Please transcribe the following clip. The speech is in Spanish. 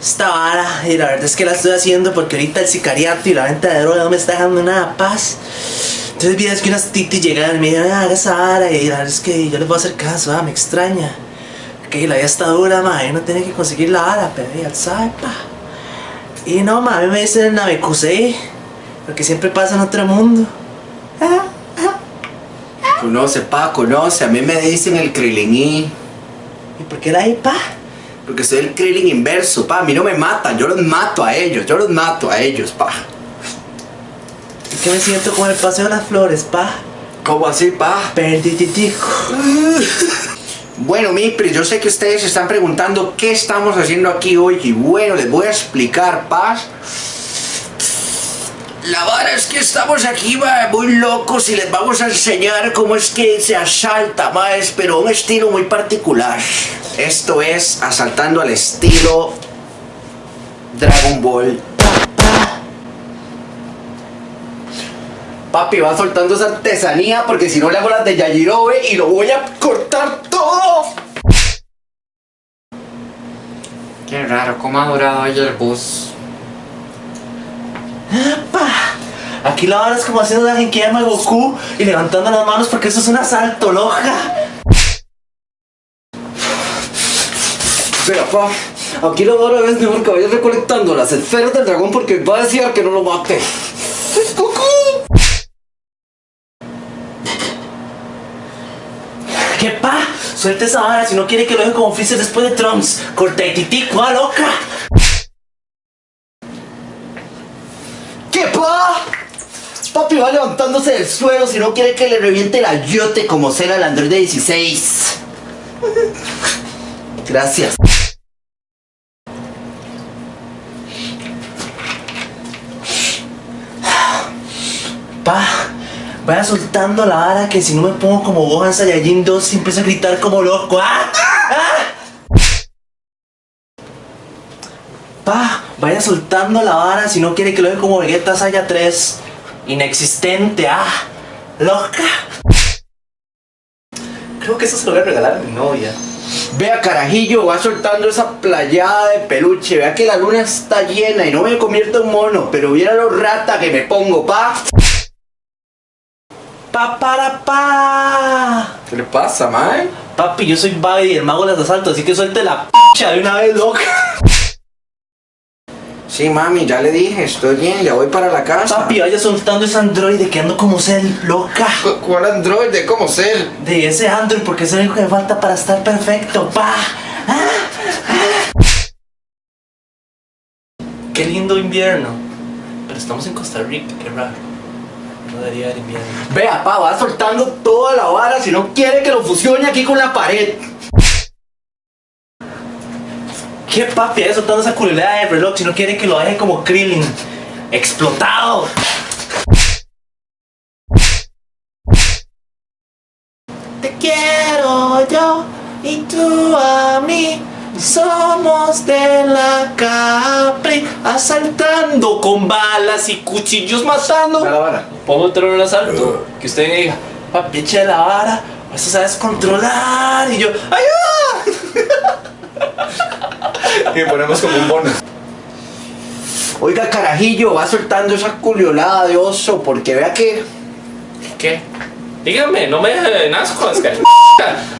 esta vara y la verdad es que la estoy haciendo porque ahorita el sicariato y la venta de droga no me está dejando nada paz. Entonces vi es que unas titis llegaron y me dijeron, haga esa vara y la verdad es que yo les voy a hacer caso, ah, me extraña. Que la vida está dura, ma, y no tiene que conseguir la vara, pero ya sabe, pa. Y no, ma, a mí me dicen Navecusei, porque siempre pasa en otro mundo. Ah, ah. Conoce, pa, conoce. A mí me dicen el Krillin ¿Y por qué la hay, pa? Porque soy el Krillin inverso, pa. A mí no me matan, yo los mato a ellos, yo los mato a ellos, pa. Es que me siento como el paseo de las flores, pa. ¿Cómo así, pa? Perdiditico. Bueno, Mipri, yo sé que ustedes se están preguntando qué estamos haciendo aquí hoy y bueno, les voy a explicar, paz. La vara es que estamos aquí, ma, muy locos y les vamos a enseñar cómo es que se asalta, más, pero un estilo muy particular. Esto es asaltando al estilo Dragon Ball. Papi, va soltando esa artesanía porque si no le hago las de Yajirobe y lo voy a cortar todo. Qué raro, cómo ha durado hoy el bus. Aquí la vara es como haciendo la de Goku y levantando las manos porque eso es un asalto, loca. Espera, pa. Aquí lo ahora es mejor que vayas recolectando las esferas del dragón porque va a decir que no lo mate. ¡Goku! ¿Qué pa? Suelte esa vara si no quiere que lo deje como Freezer después de Trunks. Corta y titico, ah, loca. ¿Qué pa? Papi va levantándose del suelo si no quiere que le reviente la yote como será el Android 16. Gracias. Pa, vaya soltando la vara que si no me pongo como Gohan Saiyajin 2 y empiezo a gritar como loco. ¡Ah! ¡Ah! Pa, vaya soltando la vara si no quiere que lo deje como Vegeta Saya 3. Inexistente, ah, loca. Creo que eso se lo voy a regalar a mi novia. Vea carajillo, va soltando esa playada de peluche. Vea que la luna está llena y no me convierto en mono, pero viera lo rata que me pongo, pa. Pa, para, pa. ¿Qué le pasa, mae? Papi, yo soy Babi, el mago de los asaltos, así que suelte la p*** de una vez, loca. Sí, mami, ya le dije, estoy bien, ya voy para la casa. Papi, vaya soltando ese androide que ando como cel, loca. ¿Cu- ¿Cuál androide? ¿Cómo ser? De ese android, porque es el único que me falta para estar perfecto, pa. Ah, ah. Qué lindo invierno. Pero estamos en Costa Rica, qué raro. No debería haber invierno. Vea, pa, va soltando toda la vara si no quiere que lo fusione aquí con la pared. ¿Qué papi? Vaya soltando esa culera de reloj si no quiere que lo deje como Krillin. Explotado. Te quiero yo y tú a mí. Somos de la Capri, asaltando con balas y cuchillos matando. la vara. Pongo otro en el asalto. Que usted me diga, papi, eche la vara, eso sabes controlar. Y yo, ¡ayuda! Y ponemos como un bono. Oiga, carajillo, va soltando esa culiolada de oso porque vea que ¿Qué? Dígame, no me deje en asco, es que...